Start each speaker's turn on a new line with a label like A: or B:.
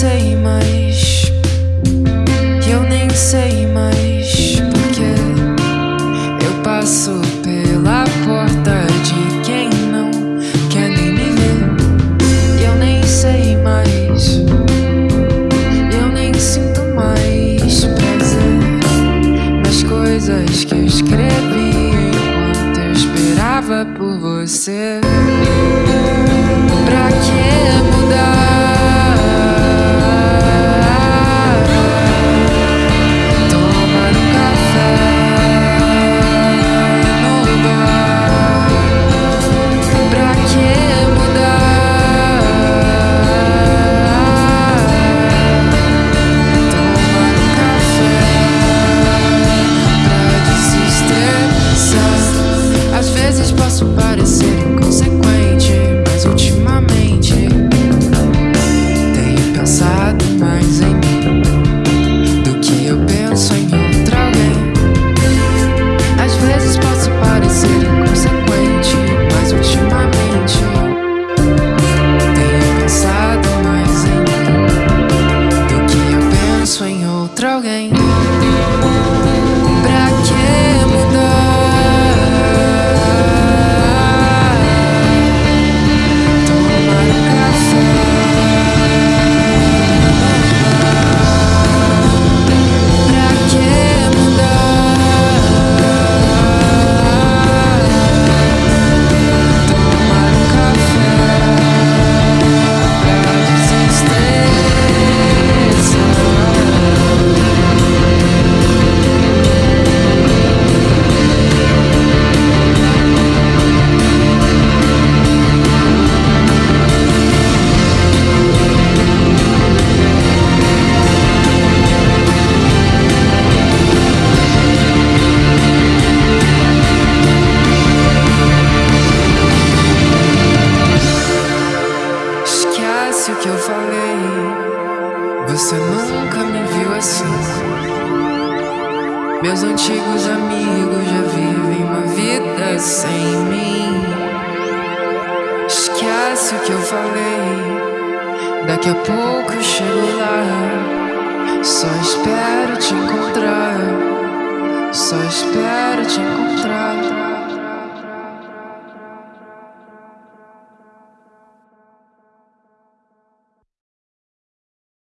A: sei mais. Eu nem sei mais porque eu passo pela porta de quem não quer nem me ver. Eu nem sei mais. Eu nem sinto mais prazer nas coisas que eu escrevi enquanto eu esperava por você. Pra que Esquece o que eu falei. Você nunca me viu assim. Meus antigos amigos já vivem uma vida sem mim. Esquece o que eu falei. Daqui a pouco eu chego lá. Só espero te encontrar. Só espero te encontrar.